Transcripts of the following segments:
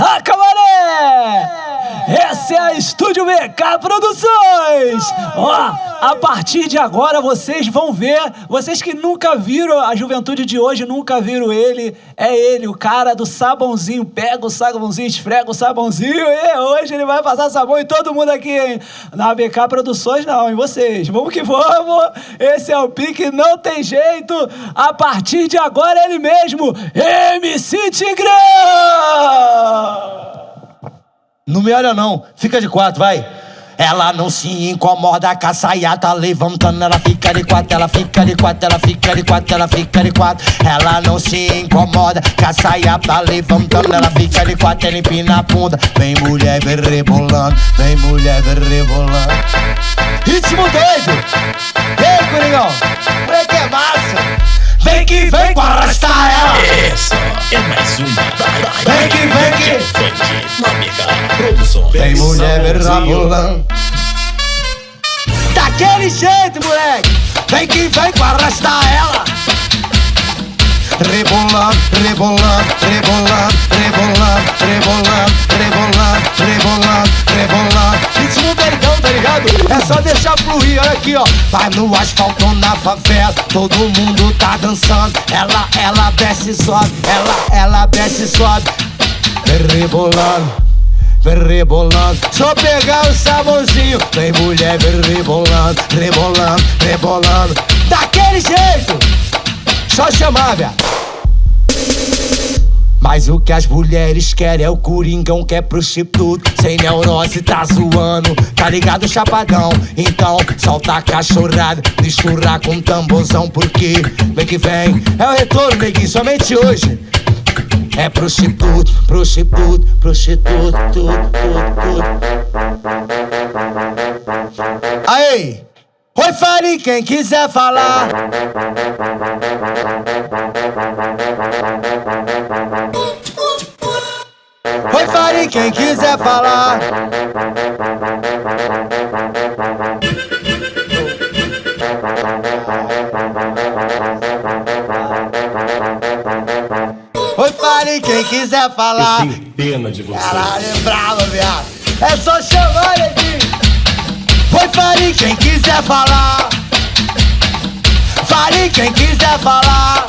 Barraca Maré! Essa é a Estúdio BK Produções! Ó, a partir de agora vocês vão ver, vocês que nunca viram a juventude de hoje, nunca viram ele, é ele, o cara do sabãozinho. Pega o sabãozinho, esfrega o sabãozinho e hoje ele vai passar sabão em todo mundo aqui, hein? Na BK Produções não, em vocês. Vamos que vamos! Esse é o pique, não tem jeito! A partir de agora ele mesmo, MC Tigrão! Não me olha não, fica de quatro, vai. Ela não se incomoda com a saia tá levantando, ela fica de quatro, ela fica de quatro, ela fica de quatro, ela fica de quatro. Ela não se incomoda com a saia tá levantando, ela fica de quatro, ela empina a bunda. Vem mulher, vem rebolando, vem mulher, vem rebolando. Ritmo doido! Ei, Coringão, moleque é massa! Vem que vem com arrastar ela! Essa é mais uma Vem que vem que Produções. Vem mulher verrabulando Daquele jeito, moleque Vem que vem com arrastar ela Rebolando, rebolando, rebolando, rebolando, rebolando, rebolando, rebolando, rebolando Ritmo verdão, tá ligado? É só deixar fluir, olha aqui, ó. Vai no asfalto na favela Todo mundo tá dançando. Ela, ela desce e sobe. Ela, ela desce e sobe. Vem rebolando Vem rebolando, só pegar o sabãozinho Vem mulher, vem rebolando, rebolando, rebolando. Daquele jeito, só chamar, velho mas o que as mulheres querem é o coringão que é prostituto Sem neurose tá zoando, tá ligado chapadão Então solta a cachorrada, mistura com tamborzão Porque vem que vem, é o retorno neguinho, somente hoje é prostituto, prostituto, prostituto, tudo, tudo, tudo. Aí! Oi, fale quem quiser falar. Oi, fale quem quiser falar. Oi, fale quem quiser falar. Eu tenho pena de você. Caralho, é bravo, viado. É só chamar. Oi, fale quem quiser falar. Fale quem quiser falar.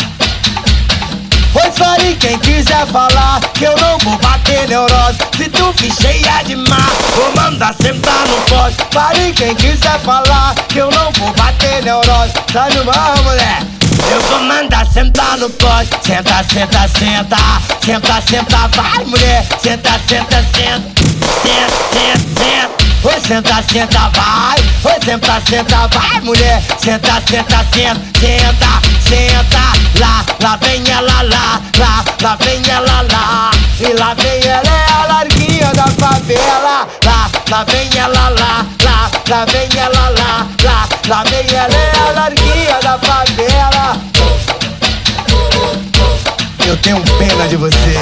Oi, fale quem quiser falar. Que eu não vou bater neurose. Se tu for cheia de mar, vou mandar sentar no pote. Fale quem quiser falar. Que eu não vou bater neurose. Tá no mar, mulher. Eu vou mandar sentar no pote. Senta, senta, senta. Senta, senta, vai, mulher. Senta, senta, senta. Senta, senta, senta. Oi, senta, senta, vai. Oi, senta, senta, vai, mulher. Senta, senta, senta, senta, senta. Lá, lá vem ela, lá, lá, lá vem ela, lá. E lá vem ela, é a larguinha da favela. Lá, lá vem ela, lá, lá, lá vem ela, lá, lá, lá vem ela, é a larguinha da favela. Eu tenho pena de vocês.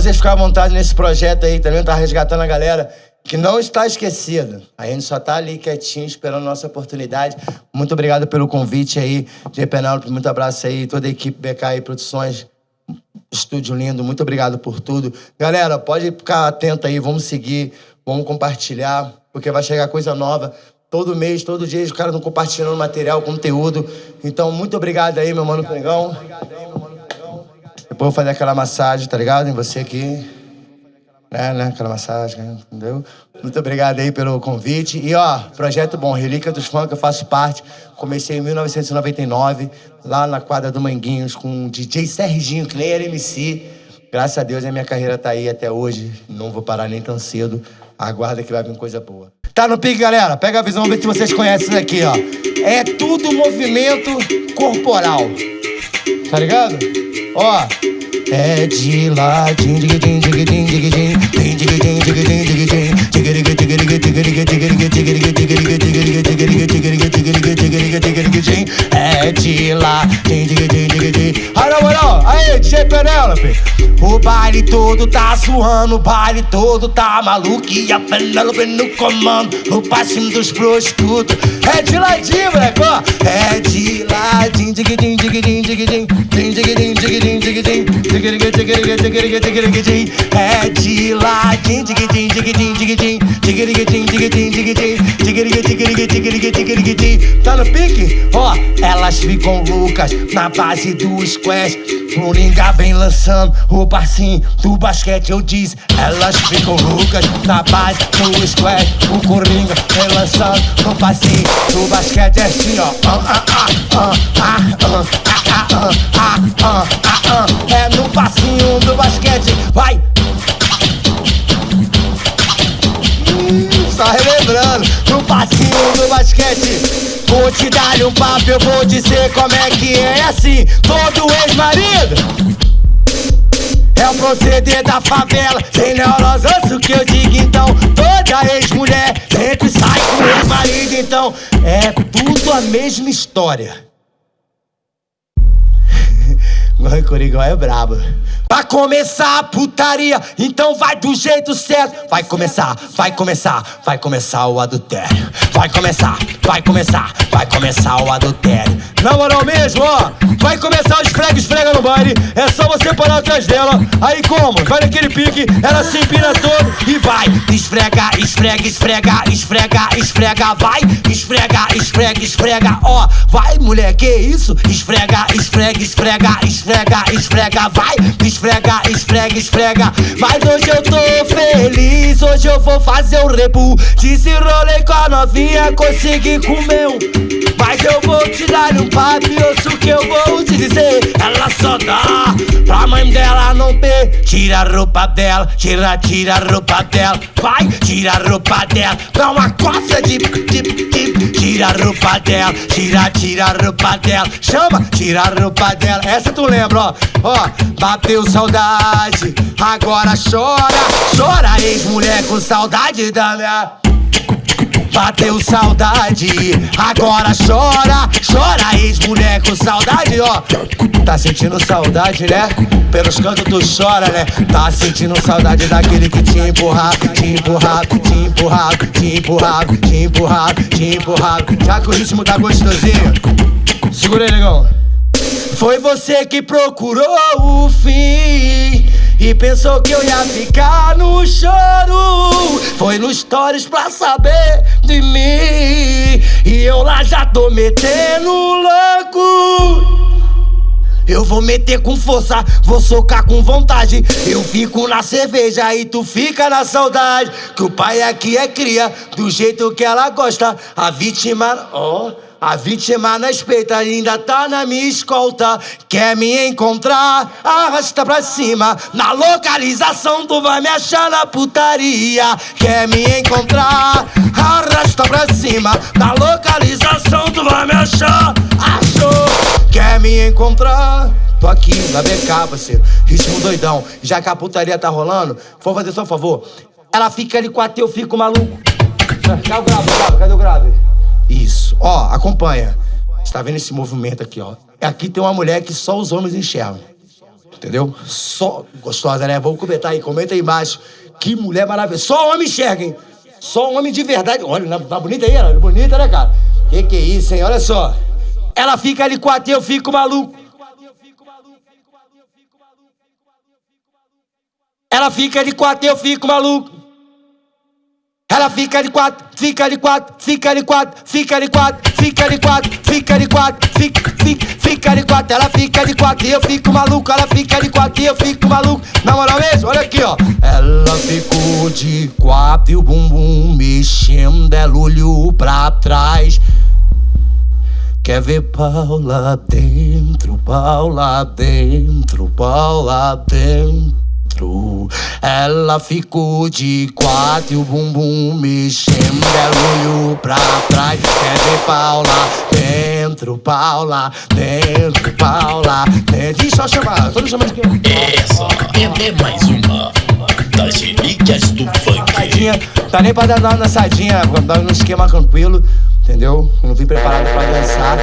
Vocês ficarem à vontade nesse projeto aí, também tá resgatando a galera que não está esquecida. A gente só tá ali quietinho, esperando a nossa oportunidade. Muito obrigado pelo convite aí, G. Penélope, muito abraço aí, toda a equipe BK Produções. Estúdio lindo, muito obrigado por tudo. Galera, pode ficar atento aí, vamos seguir, vamos compartilhar, porque vai chegar coisa nova. Todo mês, todo dia, os caras estão compartilhando material, conteúdo. Então, muito obrigado aí, meu mano Pringão. Depois eu vou fazer aquela massagem, tá ligado? Em você aqui. É, né? Aquela massagem, entendeu? Muito obrigado aí pelo convite. E ó, projeto bom, Relíquia dos Funk, eu faço parte. Comecei em 1999, lá na quadra do Manguinhos, com o DJ Serginho, que nem era MC. Graças a Deus a minha carreira tá aí até hoje. Não vou parar nem tão cedo. Aguarda que vai vir coisa boa. Tá no pique, galera? Pega a visão, vê se vocês conhecem isso aqui, ó. É tudo movimento corporal. Tá ligado? Ó. É de lá. É de lá, din dig din dig din. Alô. O baile todo tá suando, o baile todo tá maluco e a Penélope no comando, no passinho dos prostitutos. É de ladinho, moleque, ó. É de lá, din dig din dig din É de latim, tiquitim, tiquitim, tiquitim, tiquitim, tiquitim, tiquitim, tiquitim, tiquitim, tigri, Tá no pique? Ó, elas ficam loucas na base do squash. Coringa vem lançando o passinho do basquete, eu disse. Elas ficam loucas na base do squash. O Coringa vem lançando o passinho do basquete, é assim, ó. É no passinho do basquete, vai! No passinho do basquete. Vou te dar um papo, eu vou dizer como é que é, é assim. Todo ex-marido é o proceder da favela. Sem neurose, o que eu digo então. Toda ex-mulher sempre sai com ex-marido, então é tudo a mesma história. O Corigão é brabo. Pra começar a putaria, então vai do jeito certo. Vai começar, vai começar, vai começar o adultério. Vai começar, vai começar, vai começar o adultério. Na moral mesmo, ó, vai começar o esfrega, esfrega no baile. É só você parar atrás dela. Aí como? Vai naquele pique, ela se empina todo e vai. Esfrega, esfrega, esfrega, esfrega, esfrega, vai. Esfrega, esfrega, esfrega, ó. Vai, mulher, que isso? Esfrega, esfrega, esfrega, esfrega, esfrega, vai. Esfrega, esfrega, esfrega. Mas hoje eu tô feliz, hoje eu vou fazer o rebu. Desenrolei com a novinha, consegui comer um. Mas eu vou te dar um papo e ouço o que eu vou te dizer. Ela só dá pra mãe dela não ter. Tira a roupa dela, tira, tira a roupa dela. Vai, tira a roupa dela. Dá uma coça de, de, de. Tira a roupa dela, tira, tira a roupa dela. Chama, tira a roupa dela. Essa tu lembra, ó. Ó, bateu saudade, agora chora. Chora, ex-mulher com saudade da minha. Bateu saudade, agora chora, chora, ex-mulher com saudade, ó. Tá sentindo saudade, né? Pelos cantos tu chora, né? Tá sentindo saudade daquele que te empurrava, te empurrava, te empurrava, te empurrava, te empurrava, te empurrava. Já que o ritmo tá gostosinho, segura aí, negão. Foi você que procurou o fim e pensou que eu ia ficar no choro. Foi no stories pra saber de mim. E eu lá já tô metendo louco. Eu vou meter com força, vou socar com vontade. Eu fico na cerveja e tu fica na saudade. Que o pai aqui é cria, do jeito que ela gosta. A vítima, ó. Oh. A vítima na espeita ainda tá na minha escolta. Quer me encontrar? Arrasta pra cima. Na localização tu vai me achar na putaria. Quer me encontrar? Arrasta pra cima. Na localização tu vai me achar. Achou? Quer me encontrar? Tô aqui na BK, parceiro. Ritmo doidão. Já que a putaria tá rolando, vou fazer só um favor. Ela fica ali com a eu fico maluco. Cadê o grave? Cadê o grave? Isso. Ó, acompanha. Você tá vendo esse movimento aqui, ó? Aqui tem uma mulher que só os homens enxergam. Entendeu? Só. Gostosa, né? Vamos comentar aí, comenta aí embaixo. Que mulher maravilhosa. Só homem enxerga, hein? Só homem de verdade. Olha, tá bonita aí, ela? Bonita, né, cara? Que que é isso, hein? Olha só. Ela fica ali com a eu fico maluco. Ela fica de quatro, eu fico maluco. Ela fica de quatro, fica de quatro, fica de quatro, fica de quatro, fica de quatro, fica de quatro, fica, fica, fica de quatro. Ela fica de quatro e eu fico maluco. Ela fica de quatro e eu fico maluco. Na moral mesmo, olha aqui, ó. Ela ficou de quatro e o bumbum mexendo, ela olhou pra trás. Quer ver pau lá dentro, pau lá dentro, pau lá dentro dentro. Ela ficou de quatro e o bumbum mexendo. Ela olhou pra trás, quer ver Paula dentro, Paula dentro, Paula dentro. E só chamar, tô me chamando de quem? Essa é mais uma das relíquias do funk. Tá nem pra dar uma dançadinha, dar um esquema tranquilo, entendeu? Não vim preparado pra dançar.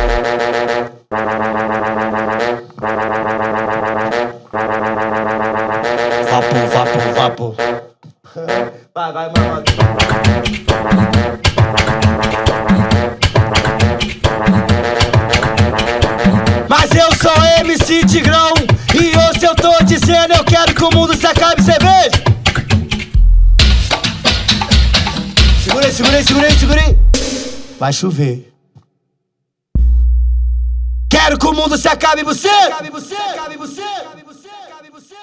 Vai chover. Quero que o mundo se acabe, você você,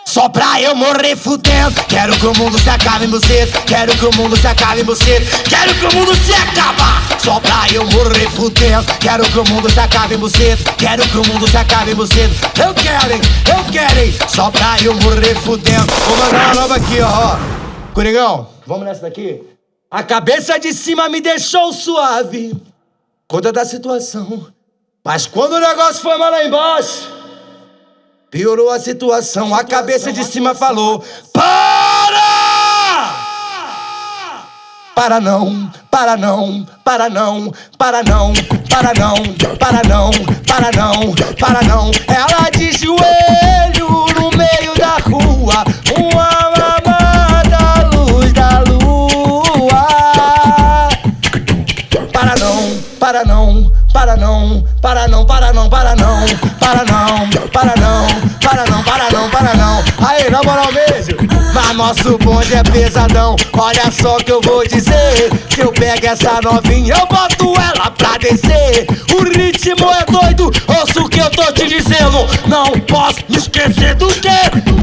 só pra eu morrer fudendo. Quero que o mundo se acabe em você. Quero que o mundo se acabe em você. Quero que o mundo se acabe. Só pra eu morrer fudendo. Quero que o mundo se acabe em você. Quero que o mundo se acabe em você. Eu quero? Eu quero? Só pra eu morrer fudendo. Vou mandar uma nova aqui, ó. Coringão, vamos nessa daqui? A cabeça de cima me deixou suave Conta da situação Mas quando o negócio foi mal lá embaixo Piorou a situação, a cabeça de cima falou: Para! Para não, para não, para não, para não, para não, para não, para não, para não. Ela de joelho não, para não, para não, para não, para não, para não, para não, para não, para não. Aí, na moral mesmo, mas nosso bonde é pesadão. Olha só que eu vou dizer: se eu pego essa novinha, eu boto ela pra descer. O ritmo é doido, ouça o que eu tô te dizendo. Não posso me esquecer do que,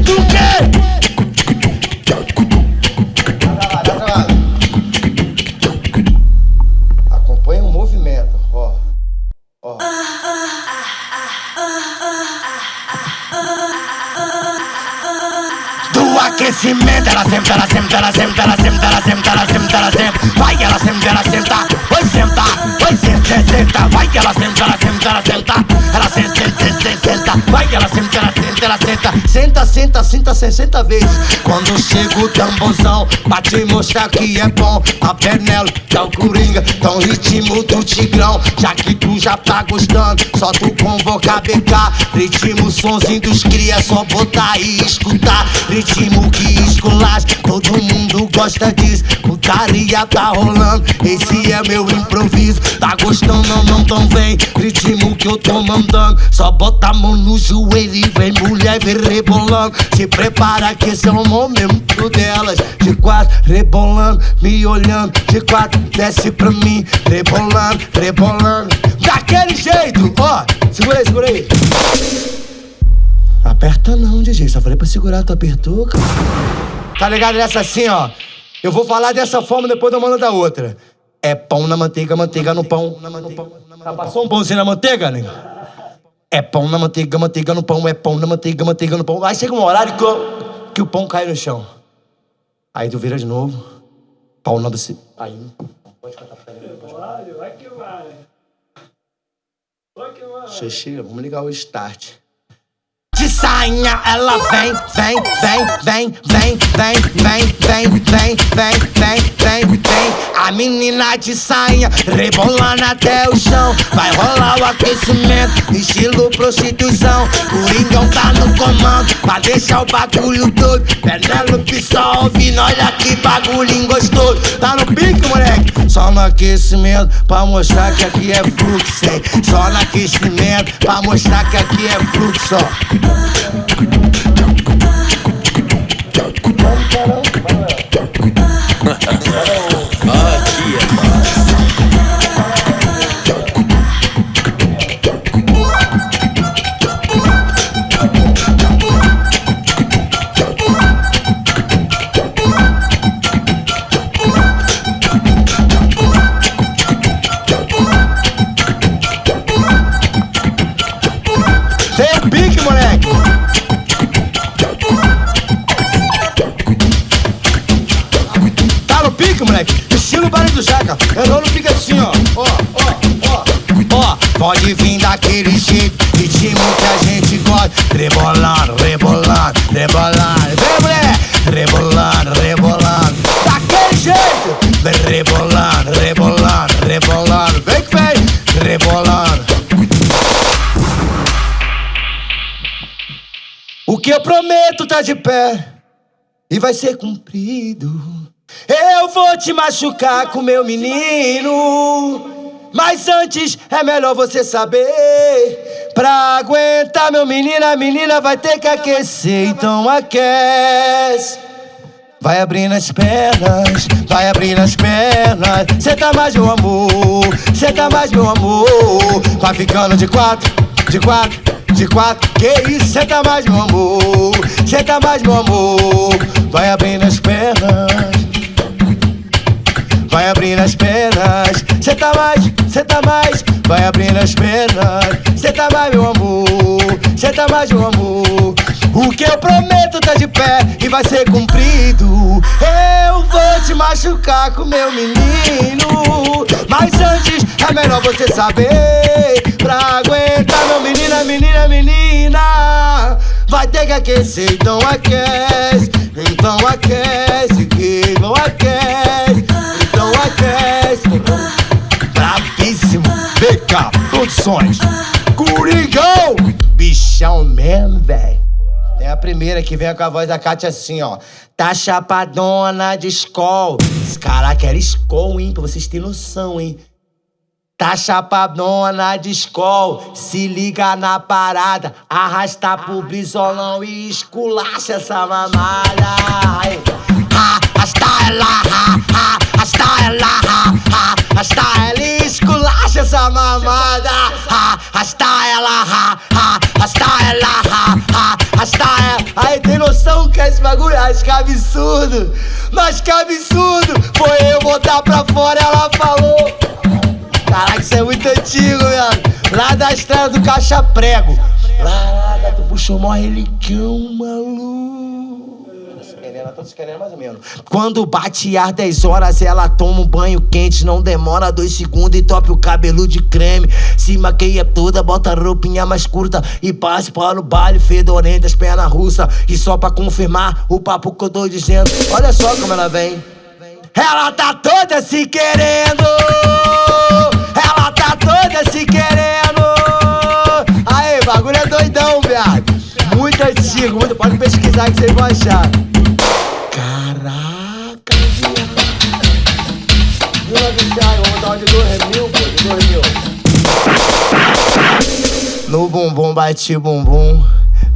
aquecimento, ela senta, ela senta, ela senta, ela senta, ela senta, ela senta, ela senta. Vai, ela senta, ela senta, vai senta, vai senta, senta, vai, ela senta, ela senta, ela senta, ela senta, senta, senta, senta, vai, ela senta, ela senta, ela senta, senta, senta, senta, 60 vezes. Quando chega o tamborzão, pra te mostrar que é bom, a Penelo, que é o Coringa, tão ritmo do Tigrão, já que tu já tá gostando, só tu convocar BK, ritmo sonzinho dos cria, só botar e escutar, ritmo que esculacha, todo mundo gosta disso, putaria tá rolando, esse é meu improviso, tá gostando não tão bem, ritmo que eu tô mandando, só bota a mão no joelho e vem mulher, vem rebolando, se prepara que esse é o momento delas, de quatro, rebolando, me olhando, de quatro, desce pra mim, rebolando, rebolando, daquele jeito, ó, segura aí, segura aí. Aperta não, DJ. Só falei pra segurar, tu apertou, cara. Tá ligado nessa assim, ó? Eu vou falar dessa forma, depois eu mando da outra. É pão na manteiga, manteiga no pão. Já passou um pãozinho na manteiga, né? É pão na manteiga, manteiga no pão. É pão na manteiga, manteiga no pão. Aí chega um horário que, o- que o pão cai no chão. Aí tu vira de novo. Pau na você. Aí. Você chega, vamos ligar o start. De sainha ela vem, vem, vem, vem, vem, vem, vem, vem, vem, vem, vem, vem, vem. A menina de sainha rebolando até o chão. Vai rolar o aquecimento, estilo prostituição. Coringão tá no comando, pra deixar o bagulho doido. Penélope só ouvindo, olha que bagulhinho gostoso. Tá no pique, moleque? Só no aquecimento, pra mostrar que aqui é fluxo, hein? Só no aquecimento, pra mostrar que aqui é fluxo, ó. Yeah. Daquele jeito. Que a gente gosta. Rebolando, rebolando, rebolando. Vem, mulher! Rebolando, rebolando. Daquele jeito! Vem rebolando, rebolando, rebolando. Vem que vem! Rebolando. O que eu prometo tá de pé e vai ser cumprido. Eu vou te machucar com meu menino. Mas antes é melhor você saber. Pra aguentar meu menino, a menina vai ter que aquecer. Então aquece. Vai abrindo as pernas, vai abrindo as pernas. Cê tá mais meu amor, cê tá mais meu amor. Vai ficando de quatro, de quatro, de quatro. Que isso, cê tá mais meu amor, cê tá mais meu amor. Vai abrindo as pernas. Vai abrindo as pernas, cê tá mais, cê tá mais, vai abrindo as pernas, cê tá mais meu amor, cê tá mais meu amor. O que eu prometo tá de pé e vai ser cumprido. Eu vou te machucar com meu menino, mas antes é melhor você saber. Pra aguentar meu menina, menina, menina, vai ter que aquecer, então aquece, então aquece, que não aquece. Coringão Bichão mesmo, velho É a primeira que vem com a voz da Kátia assim, ó. Tá chapadona de escol. Caraca, era escol, hein? Pra vocês terem noção, hein? Tá chapadona de escol, se liga na parada, arrasta pro brisolão e esculacha essa mamada. Arrasta ela, ha, ha, arrasta ela, ha, ha, arrasta ela e esculacha essa mamada. Ha, Arrasta ela, ha, ha, arrasta ela, ha, ha, arrasta ela. Aí tem noção que esse bagulho, acho que é absurdo, mas que absurdo. Foi eu botar pra fora, ela falou. Caraca, isso é muito antigo, mano. Lá da estrada do Caixa Prego. Lá, lá, tu puxou mó relicão, maluco. Tô se querendo mais ou menos. Quando bate às 10 horas, ela toma um banho quente. Não demora dois segundos e tope o cabelo de creme. Se maqueia toda, bota roupinha mais curta e passe para o baile fedorento, as pernas russas. E só pra confirmar o papo que eu tô dizendo. Olha só como ela vem. Ela tá toda se querendo. Ela tá toda se querendo. Muito antigo, muito. Pode pesquisar que vocês vão achar. Caraca, viado. Vila vamos um de dois mil, pô, de dois mil. No bumbum bate bumbum,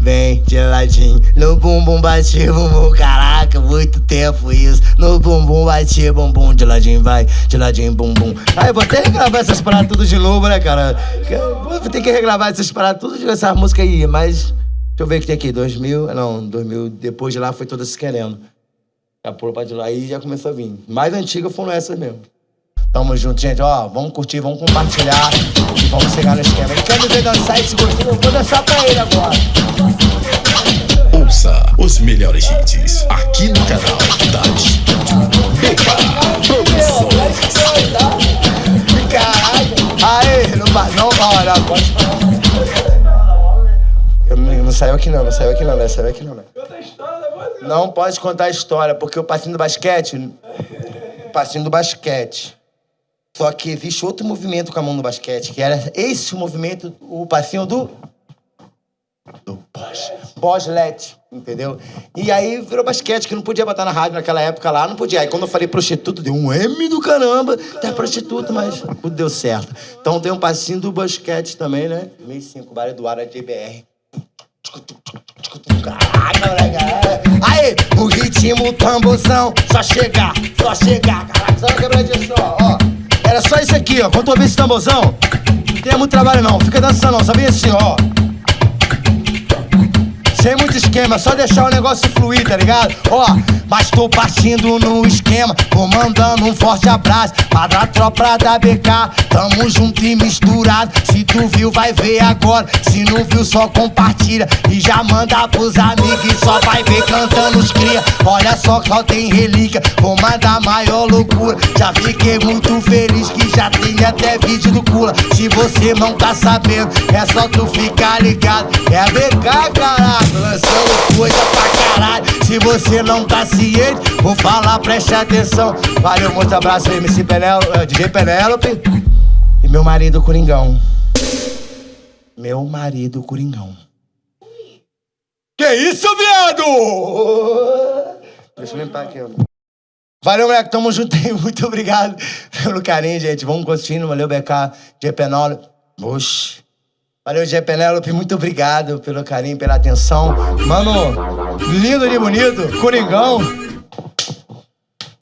vem de ladinho. No bumbum bate bumbum, caraca, muito tempo isso. No bumbum bate bumbum, de ladinho vai, de ladinho bumbum. Aí vou até regravar essas paradas tudo de novo, né, cara? Vou ter que regravar essas paradas tudo de essas músicas aí, mas. Deixa eu ver o que tem aqui, 2000, não, 2000, depois de lá foi toda se querendo. Já pôr pra de lá, aí já começou a vir. Mais antigas foram essas mesmo. Tamo junto, gente. Ó, vamos curtir, vamos compartilhar e vamos chegar no esquema. Ele quer me ver dançar esse gostinho, eu vou dançar pra ele agora. Ouça os melhores hits aqui no canal da Estúdio BK Produções. Caralho. Aê, não vai, não, pode falar. Eu não, não saiu aqui não, não saiu aqui não, né? Saiu aqui não, né? Não pode contar a história, porque o passinho do basquete. Passinho do basquete. Só que existe outro movimento com a mão no basquete, que era esse movimento, o passinho do. Do Bosch. Boslet, entendeu? E aí virou basquete, que não podia botar na rádio naquela época lá, não podia. Aí quando eu falei prostituto, deu um M do caramba, até prostituto, mas tudo deu certo. Então tem um passinho do basquete também, né? 2005, Bar Eduardo JBR. Aí, o ritmo tamborzão, só chegar, só chegar. Caraca, só quebradinha só, ó. Era só isso aqui, ó. Quando tu ouvir esse tamborzão, não tem muito trabalho não, fica dançando não, sabia assim, ó. Sem muito esquema, só deixar o negócio fluir, tá ligado? Ó, mas tô partindo no esquema, vou mandando um forte abraço pra da tropa da BK. Tamo junto e misturado. Se tu viu, vai ver agora. Se não viu, só compartilha e já manda pros amigos. E só vai ver cantando os cria. Olha só que só tem relíquia, vou mandar maior loucura. Já fiquei muito feliz que já tem até vídeo do Cula. Se você não tá sabendo, é só tu ficar ligado. É a BK, caralho, lançando coisa pra caralho. Se você não tá ciente, vou falar, preste atenção. Valeu, muito abraço MC Penélope, DJ Penélope. E meu marido Coringão. Meu marido Coringão. Que isso, viado? Deixa eu limpar aqui, ó. Valeu, moleque. Tamo junto aí. Muito obrigado pelo carinho, gente. Vamos continuando. Valeu, BK. G Penélope. Oxi. Valeu, G Penélope. Muito obrigado pelo carinho, pela atenção. Mano, lindo e bonito. Coringão.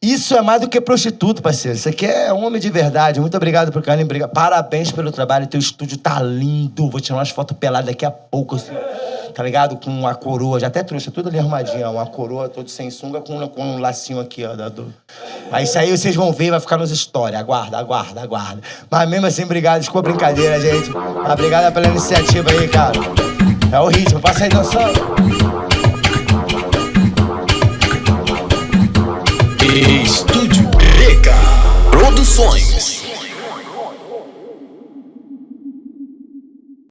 Isso é mais do que prostituto, parceiro. Isso aqui é homem de verdade. Muito obrigado pelo carinho. Parabéns pelo trabalho. Teu estúdio tá lindo. Vou tirar umas fotos peladas daqui a pouco, assim. Tá ligado? Com a coroa. Já até trouxe tudo ali arrumadinho. ó. Uma coroa todo sem sunga com, com um lacinho aqui, ó. do... Aí isso aí vocês vão ver, vai ficar nos stories. Aguarda, aguarda, aguarda. Mas mesmo assim, obrigado. Desculpa a brincadeira, gente. Mas obrigado pela iniciativa aí, cara. É o ritmo. Passa aí dançando. Estúdio BK Produções.